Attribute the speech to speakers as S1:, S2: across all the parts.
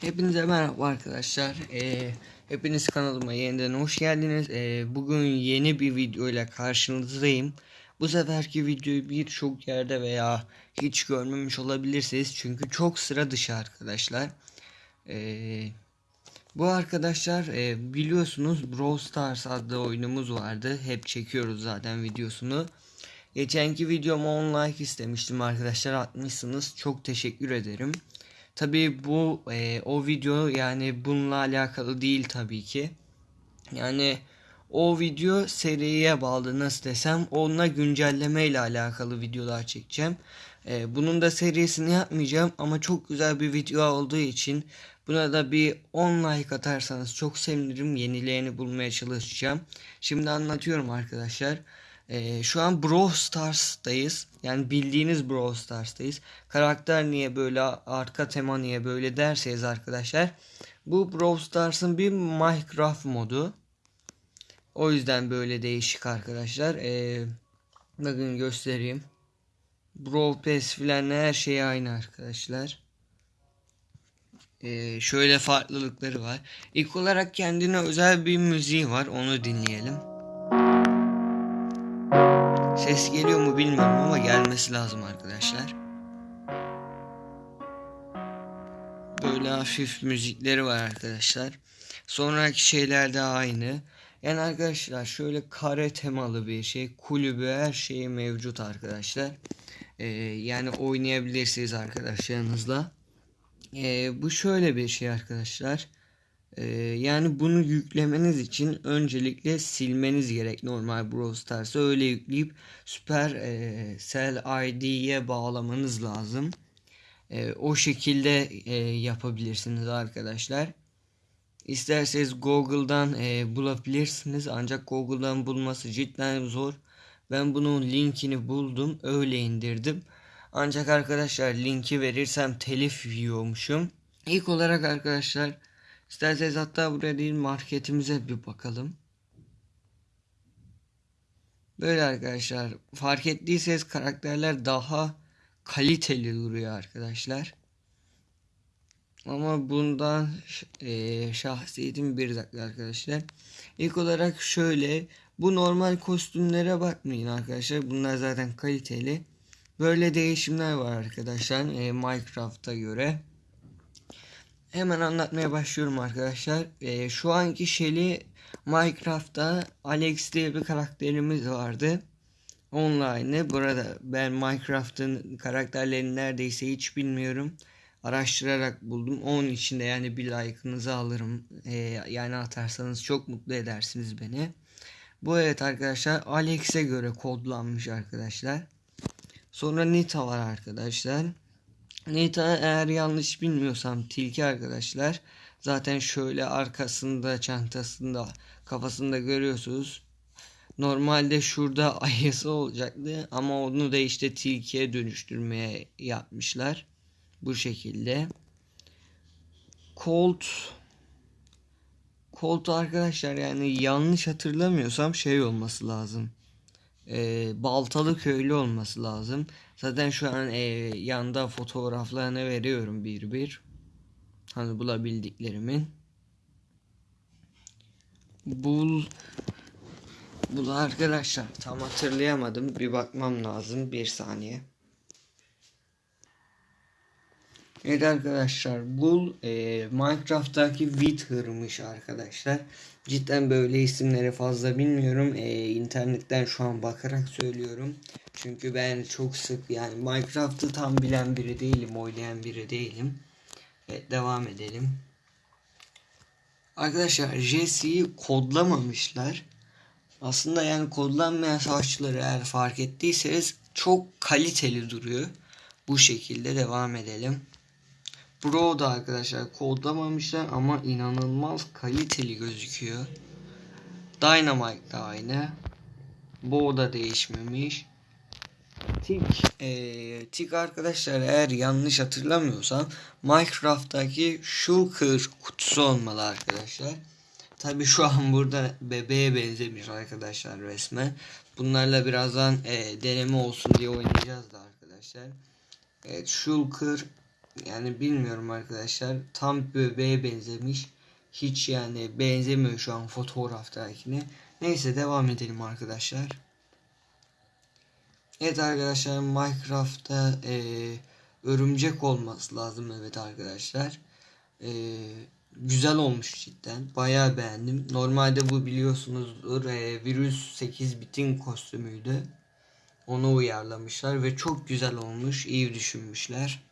S1: Hepinize merhaba arkadaşlar. Ee, hepiniz kanalıma yeniden hoş geldiniz. Ee, bugün yeni bir video ile karşınızdayım. Bu seferki videoyu birçok yerde veya hiç görmemiş olabilirsiniz. Çünkü çok sıra dışı arkadaşlar. Ee, bu arkadaşlar e, biliyorsunuz Brawl Stars adlı oyunumuz vardı. Hep çekiyoruz zaten videosunu. Geçenki videoma 10 like istemiştim arkadaşlar atmışsınız. Çok teşekkür ederim. Tabii bu e, o video yani bununla alakalı değil tabii ki. Yani o video seriye bağlı nasıl desem onunla güncelleme ile alakalı videolar çekeceğim. E, bunun da serisini yapmayacağım ama çok güzel bir video olduğu için buna da bir 10 like atarsanız çok sevinirim. Yenilerini bulmaya çalışacağım. Şimdi anlatıyorum arkadaşlar. Ee, şu an Brawl Stars'tayız. Yani bildiğiniz Brawl Stars'tayız. Karakter niye böyle, arka tema niye böyle derseniz arkadaşlar. Bu Brawl Stars'ın bir Minecraft modu. O yüzden böyle değişik arkadaşlar. Ee, bakın göstereyim. Brawl Pass filan her şey aynı arkadaşlar. Ee, şöyle farklılıkları var. İlk olarak kendine özel bir müziği var. Onu dinleyelim. Ses geliyor mu bilmiyorum ama gelmesi lazım arkadaşlar. Böyle hafif müzikleri var arkadaşlar. Sonraki şeyler de aynı. Yani arkadaşlar şöyle kare temalı bir şey. Kulübü her şeyi mevcut arkadaşlar. Ee, yani oynayabilirsiniz arkadaşlarınızla. Ee, bu şöyle bir şey arkadaşlar. Ee, yani bunu yüklemeniz için öncelikle silmeniz gerek normal Brawl Stars'ı öyle yükleyip Super e, Cell ID'ye bağlamanız lazım. E, o şekilde e, yapabilirsiniz arkadaşlar. İsterseniz Google'dan e, bulabilirsiniz ancak Google'dan bulması cidden zor. Ben bunun linkini buldum öyle indirdim. Ancak arkadaşlar linki verirsem telif yiyormuşum. İlk olarak arkadaşlar İsterseniz hatta buraya değil marketimize bir bakalım. Böyle arkadaşlar. Fark ettiyseniz karakterler daha kaliteli duruyor arkadaşlar. Ama bundan e, şahsiyetim bir dakika arkadaşlar. İlk olarak şöyle. Bu normal kostümlere bakmayın arkadaşlar. Bunlar zaten kaliteli. Böyle değişimler var arkadaşlar. E, Minecraft'a göre. Hemen anlatmaya başlıyorum arkadaşlar. Ee, şu anki Shelly Minecraft'ta Alex diye bir karakterimiz vardı. Online. Burada ben Minecraft'ın karakterlerini neredeyse hiç bilmiyorum. Araştırarak buldum. Onun için de yani bir like'ınızı alırım. Ee, yani atarsanız çok mutlu edersiniz beni. Bu evet arkadaşlar Alex'e göre kodlanmış arkadaşlar. Sonra Nita var arkadaşlar. Nita eğer yanlış bilmiyorsam tilki arkadaşlar. Zaten şöyle arkasında çantasında kafasında görüyorsunuz. Normalde şurada ayısı olacaktı ama onu da işte tilkiye dönüştürmeye yapmışlar. Bu şekilde. Colt Colt arkadaşlar yani yanlış hatırlamıyorsam şey olması lazım e, Baltalı köylü olması lazım. Zaten şu an e, yanda fotoğraflarını veriyorum bir bir. Hani bulabildiklerimin. Bul Bul arkadaşlar tam hatırlayamadım. Bir bakmam lazım. Bir saniye. Evet arkadaşlar Bull e, Minecraft'taki Wither'mış arkadaşlar. Cidden böyle isimleri fazla bilmiyorum. E, internetten şu an bakarak söylüyorum. Çünkü ben çok sık yani Minecraft'ı tam bilen biri değilim. Oynayan biri değilim. Evet devam edelim. Arkadaşlar Jesse'yi kodlamamışlar. Aslında yani kodlanmayan savaşçıları eğer fark ettiyseniz çok kaliteli duruyor. Bu şekilde devam edelim. Bro da arkadaşlar kodlamamışlar ama inanılmaz kaliteli gözüküyor. Dynamite da aynı. Bo da değişmemiş. Tik, e, Tik arkadaşlar eğer yanlış hatırlamıyorsam Minecraft'taki Shulker kutusu olmalı arkadaşlar. Tabi şu an burada bebeğe benzemiş arkadaşlar resmen. Bunlarla birazdan e, deneme olsun diye oynayacağız da arkadaşlar. Evet Shulker yani bilmiyorum arkadaşlar tam bebeğe benzemiş. Hiç yani benzemiyor şu an fotoğraftakine. Neyse devam edelim arkadaşlar. Evet arkadaşlar Minecraft'ta e, örümcek olması lazım evet arkadaşlar. E, güzel olmuş cidden. Bayağı beğendim. Normalde bu biliyorsunuzdur e, virüs 8 bitin kostümüydü. Onu uyarlamışlar ve çok güzel olmuş. iyi düşünmüşler.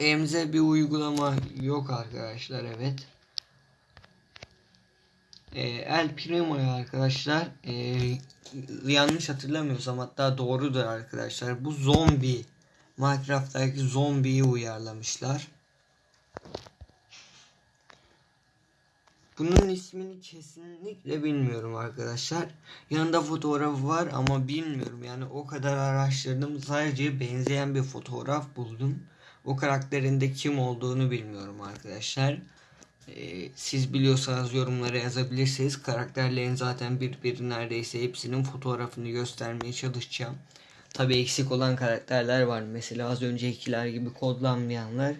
S1: Elimizde bir uygulama yok arkadaşlar evet. E, El Primo'ya arkadaşlar e, yanlış hatırlamıyorsam hatta doğrudur arkadaşlar. Bu zombi Minecraft'taki zombiyi uyarlamışlar. Bunun ismini kesinlikle bilmiyorum arkadaşlar. Yanında fotoğraf var ama bilmiyorum. Yani o kadar araştırdım. Sadece benzeyen bir fotoğraf buldum. O karakterin de kim olduğunu bilmiyorum arkadaşlar. Ee, siz biliyorsanız yorumlara yazabilirsiniz. Karakterlerin zaten birbiri neredeyse hepsinin fotoğrafını göstermeye çalışacağım. Tabi eksik olan karakterler var. Mesela az öncekiler gibi kodlanmayanlar.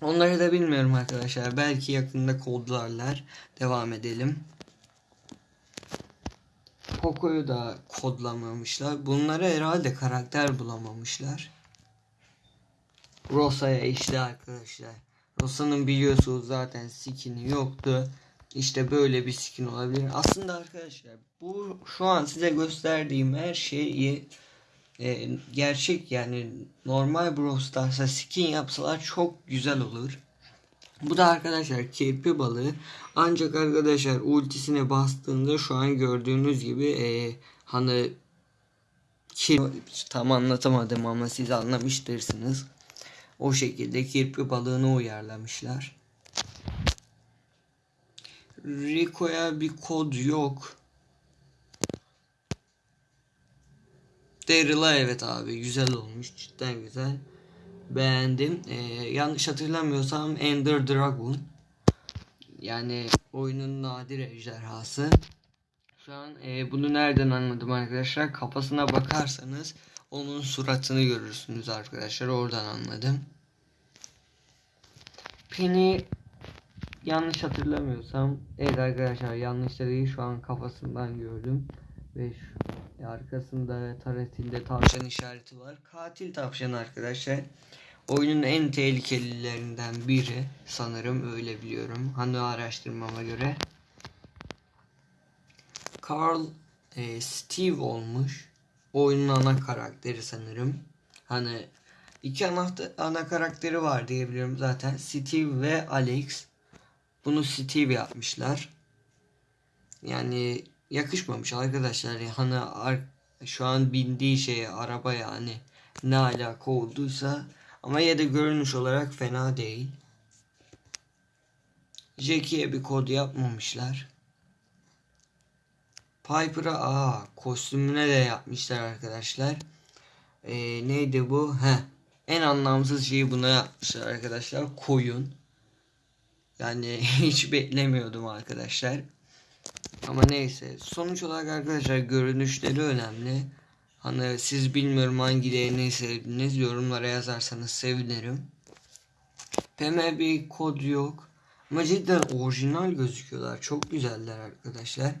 S1: Onları da bilmiyorum arkadaşlar. Belki yakında kodlarlar. Devam edelim. Poco'yu da kodlamamışlar. Bunları herhalde karakter bulamamışlar. Rosa'ya işte arkadaşlar. Rosa'nın biliyorsunuz zaten skin'i yoktu. İşte böyle bir skin olabilir. Aslında arkadaşlar bu şu an size gösterdiğim her şeyi e, gerçek yani normal Brawl Stars'a skin yapsalar çok güzel olur. Bu da arkadaşlar kirpi balığı. Ancak arkadaşlar ultisine bastığında şu an gördüğünüz gibi e, hani kirpi tam anlatamadım ama siz anlamıştırsınız. O şekilde kirpi balığını uyarlamışlar. Rico'ya bir kod yok. Daryl'a evet abi güzel olmuş cidden güzel. Beğendim. Ee, yanlış hatırlamıyorsam Ender Dragon. Yani oyunun nadir ejderhası. Şu an e, bunu nereden anladım arkadaşlar? Kafasına bakarsanız onun suratını görürsünüz arkadaşlar. Oradan anladım. Penny yanlış hatırlamıyorsam evet arkadaşlar yanlış değil şu an kafasından gördüm. Ve şu, arkasında taretinde tavşan işareti var. Katil tavşan arkadaşlar. Oyunun en tehlikelilerinden biri sanırım öyle biliyorum. Hani araştırmama göre. Carl e, Steve olmuş. Oyunun ana karakteri sanırım. Hani iki ana, ana karakteri var diyebiliyorum zaten. Steve ve Alex. Bunu Steve yapmışlar. Yani yakışmamış arkadaşlar. Ar şu an bindiği şeye araba yani ne alaka olduysa ama ya da görünüş olarak fena değil. Jackie'ye bir kod yapmamışlar. Piper'a aa kostümüne de yapmışlar arkadaşlar. Ee, neydi bu? Heh. En anlamsız şeyi buna yapmışlar arkadaşlar. Koyun. Yani hiç beklemiyordum arkadaşlar. Ama neyse. Sonuç olarak arkadaşlar görünüşleri önemli. Hani siz bilmiyorum hangilerini sevdiniz. Yorumlara yazarsanız sevinirim. PM bir kod yok. Ama cidden orijinal gözüküyorlar. Çok güzeller arkadaşlar.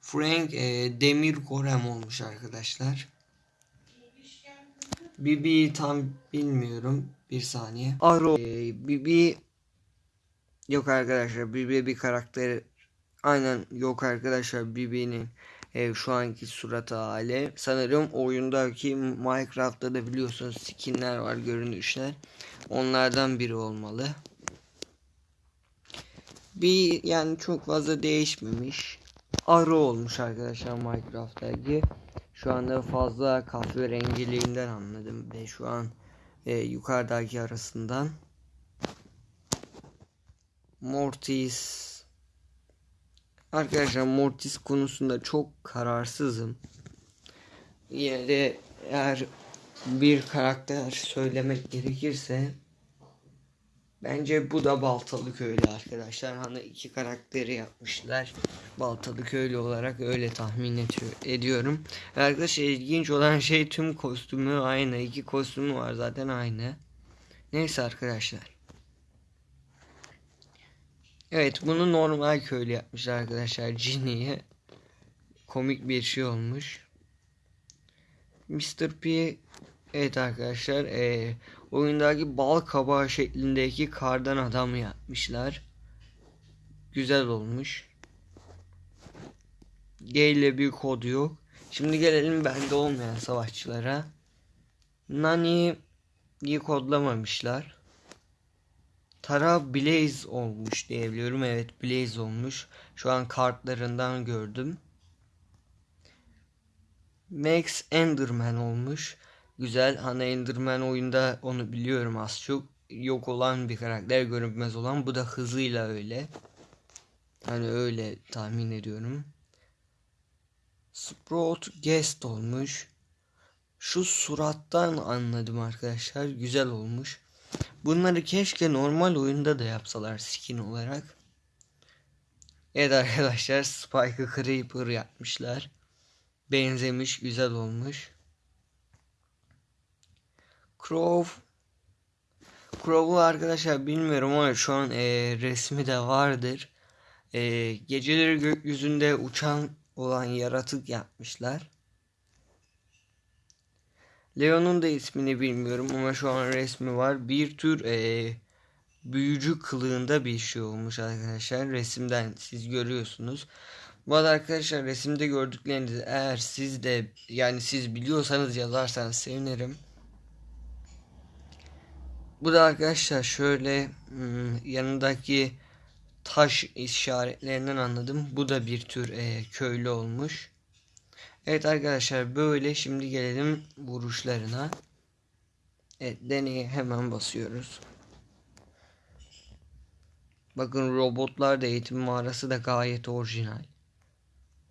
S1: Frank e, Demir Gorem olmuş arkadaşlar. Bibi tam bilmiyorum. Bir saniye. Aro. E, Bibi yok arkadaşlar. Bibi bir karakter Aynen yok arkadaşlar Bibi'nin e, şu anki suratı hali. Sanırım oyundaki Minecraft'ta da biliyorsunuz skinler var görünüşler. Onlardan biri olmalı. Bir yani çok fazla değişmemiş. Arı olmuş arkadaşlar Minecraft'taki. Şu anda fazla kahverengiliğinden anladım ve şu an e, yukarıdaki arasından. Mortis Arkadaşlar Mortis konusunda çok kararsızım. Yine de eğer bir karakter söylemek gerekirse bence bu da Baltalı Köylü arkadaşlar. Hani iki karakteri yapmışlar. Baltalı Köylü olarak öyle tahmin ediyor, ediyorum. Arkadaşlar ilginç olan şey tüm kostümü aynı. iki kostümü var zaten aynı. Neyse arkadaşlar. Evet bunu normal köylü yapmışlar arkadaşlar. Ginny'ye. Komik bir şey olmuş. Mr. P Evet arkadaşlar e, oyundaki bal kabağı şeklindeki kardan adam yapmışlar. Güzel olmuş. G ile bir kod yok. Şimdi gelelim bende olmayan savaşçılara. Nani'yi kodlamamışlar. Tara Blaze olmuş diyebiliyorum. Evet Blaze olmuş. Şu an kartlarından gördüm. Max Enderman olmuş. Güzel. Hani Enderman oyunda onu biliyorum az çok. Yok olan bir karakter görünmez olan. Bu da hızıyla öyle. Hani öyle tahmin ediyorum. Sprout Guest olmuş. Şu surattan anladım arkadaşlar. Güzel olmuş. Bunları keşke normal oyunda da yapsalar skin olarak. Evet arkadaşlar Spike'ı Creeper yapmışlar. Benzemiş güzel olmuş. Crow Crow'u arkadaşlar bilmiyorum ama şu an e, resmi de vardır. E, geceleri gökyüzünde uçan olan yaratık yapmışlar. Leon'un da ismini bilmiyorum ama şu an resmi var. Bir tür e, büyücü kılığında bir şey olmuş arkadaşlar. Resimden siz görüyorsunuz. Bu arada arkadaşlar resimde gördüklerinizi eğer siz de yani siz biliyorsanız yazarsanız sevinirim. Bu da arkadaşlar şöyle hmm, yanındaki taş işaretlerinden anladım. Bu da bir tür e, köylü olmuş. Evet arkadaşlar böyle şimdi gelelim vuruşlarına. Evet deneye hemen basıyoruz. Bakın robotlar da eğitim mağarası da gayet orijinal.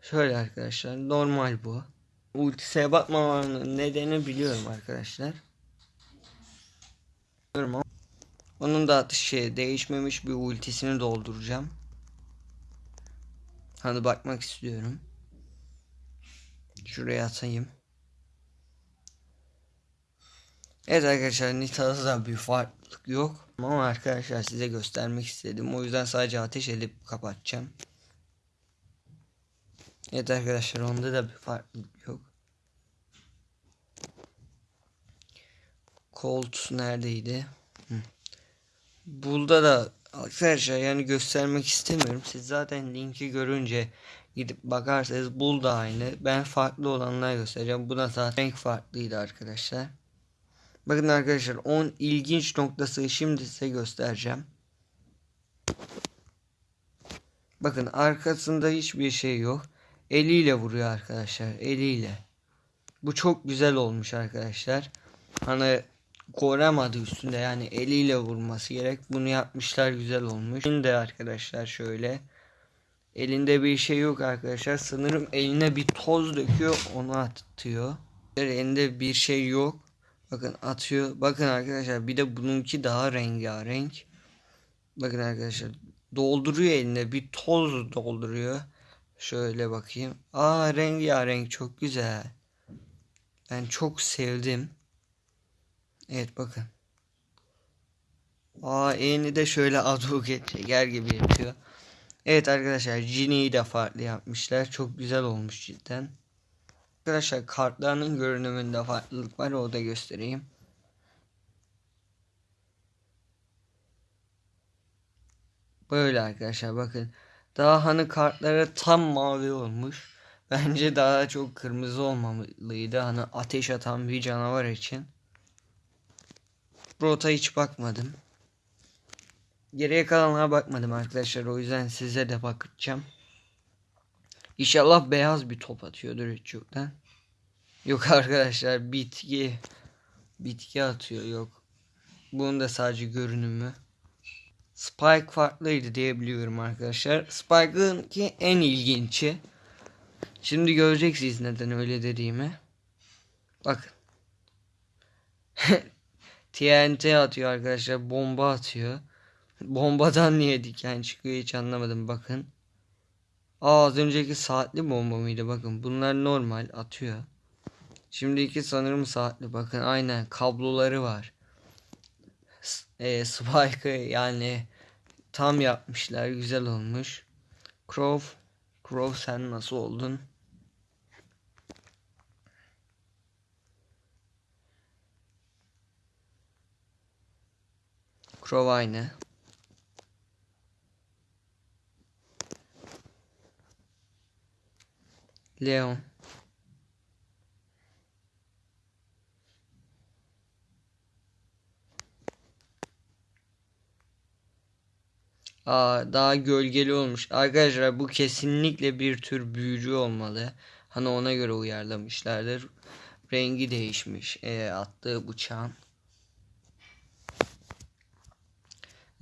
S1: Şöyle arkadaşlar normal bu. Ultiseye bakmamanın nedeni biliyorum arkadaşlar. Onun da şey değişmemiş bir ultisini dolduracağım. Hani bakmak istiyorum. Şuraya atayım. Evet arkadaşlar Nita'da da bir farklılık yok. Ama arkadaşlar size göstermek istedim. O yüzden sadece ateş edip kapatacağım. Evet arkadaşlar onda da bir farklılık yok. Colt neredeydi? Bulda da arkadaşlar yani göstermek istemiyorum. Siz zaten linki görünce gidip bakarsanız bul da aynı. Ben farklı olanlar göstereceğim. Bu da zaten renk farklıydı arkadaşlar. Bakın arkadaşlar 10 ilginç noktası şimdi size göstereceğim. Bakın arkasında hiçbir şey yok. Eliyle vuruyor arkadaşlar. Eliyle. Bu çok güzel olmuş arkadaşlar. Hani koramadı üstünde yani eliyle vurması gerek. Bunu yapmışlar güzel olmuş. Şimdi arkadaşlar şöyle. Elinde bir şey yok arkadaşlar. Sanırım eline bir toz döküyor onu atıyor. Elinde bir şey yok. Bakın atıyor. Bakın arkadaşlar bir de bununki daha rengarenk. Bakın arkadaşlar dolduruyor eline bir toz dolduruyor. Şöyle bakayım. Aa rengarenk çok güzel. Ben çok sevdim. Evet bakın. Aa elini de şöyle aduket çeker gibi yapıyor. Evet arkadaşlar Ginny'yi de farklı yapmışlar. Çok güzel olmuş cidden. Arkadaşlar kartlarının görünümünde farklılık var. O da göstereyim. Böyle arkadaşlar bakın. Daha hani kartları tam mavi olmuş. Bence daha çok kırmızı olmamalıydı. Hani ateş atan bir canavar için. Rota hiç bakmadım. Geriye kalanlara bakmadım arkadaşlar. O yüzden size de bakacağım. İnşallah beyaz bir top atıyordur yoktan. Yok arkadaşlar bitki bitki atıyor yok. Bunun da sadece görünümü. Spike farklıydı diyebiliyorum arkadaşlar. Spike'ın ki en ilginci. Şimdi göreceksiniz neden öyle dediğimi. Bakın. TNT atıyor arkadaşlar. Bomba atıyor. Bombadan niye diken çıkıyor hiç anlamadım bakın. Aa az önceki saatli bomba mıydı bakın. Bunlar normal atıyor. Şimdiki sanırım saatli bakın aynen kabloları var. e, Spike'ı yani tam yapmışlar. Güzel olmuş. Crow, Crow sen nasıl oldun? Crow aynı. Leon. Aa, daha gölgeli olmuş. Arkadaşlar bu kesinlikle bir tür büyücü olmalı. Hani ona göre uyarlamışlardır. Rengi değişmiş. E, attığı bıçağın.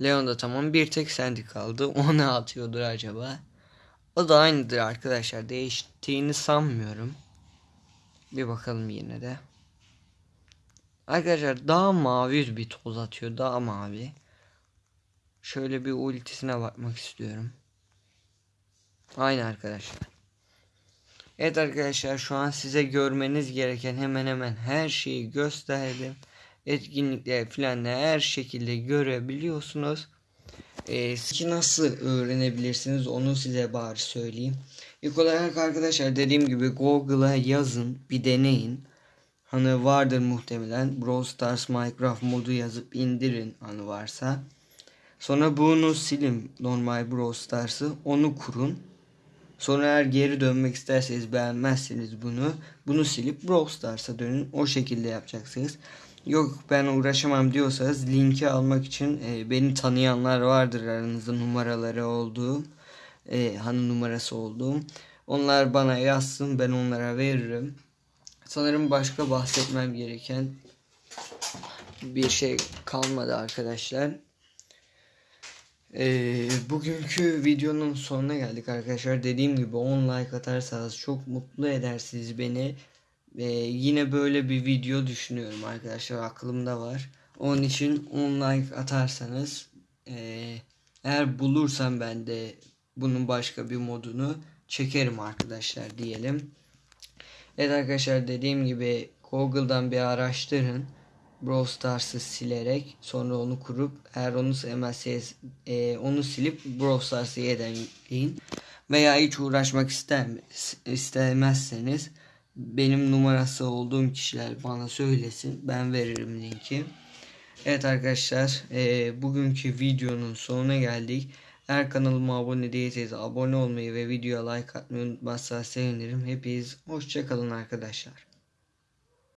S1: Leon da tamam. Bir tek Sandy kaldı. O ne atıyordur acaba? O da aynıdır arkadaşlar. Değiştiğini sanmıyorum. Bir bakalım yine de. Arkadaşlar daha mavi bir toz atıyor. Daha mavi. Şöyle bir ultisine bakmak istiyorum. Aynı arkadaşlar. Evet arkadaşlar şu an size görmeniz gereken hemen hemen her şeyi gösterdim. Etkinlikler falan da her şekilde görebiliyorsunuz. Ki nasıl öğrenebilirsiniz onu size bari söyleyeyim. İlk olarak arkadaşlar dediğim gibi Google'a yazın bir deneyin. Hani vardır muhtemelen Brawl Stars Minecraft modu yazıp indirin hani varsa. Sonra bunu silin normal Brawl Stars'ı onu kurun. Sonra eğer geri dönmek isterseniz beğenmezseniz bunu bunu silip Brawl Stars'a dönün. O şekilde yapacaksınız. Yok ben uğraşamam diyorsanız linki almak için e, beni tanıyanlar vardır aranızda numaraları olduğu e, hani numarası olduğum. Onlar bana yazsın ben onlara veririm. Sanırım başka bahsetmem gereken bir şey kalmadı arkadaşlar. Ee, bugünkü videonun sonuna geldik arkadaşlar. Dediğim gibi 10 like atarsanız çok mutlu edersiniz beni. Ee, yine böyle bir video düşünüyorum arkadaşlar. Aklımda var. Onun için 10 like atarsanız e, eğer bulursam ben de bunun başka bir modunu çekerim arkadaşlar diyelim. Evet arkadaşlar dediğim gibi Google'dan bir araştırın. Brawl Stars'ı silerek sonra onu kurup eğer onu sevmezseniz e, onu silip Brawl Stars'ı yükleyin. Veya hiç uğraşmak istemez, istemezseniz benim numarası olduğum kişiler bana söylesin. Ben veririm linki. Evet arkadaşlar e, bugünkü videonun sonuna geldik. Eğer kanalıma abone değilseniz abone olmayı ve videoya like atmayı unutmazsanız sevinirim. Hepiniz hoşçakalın arkadaşlar.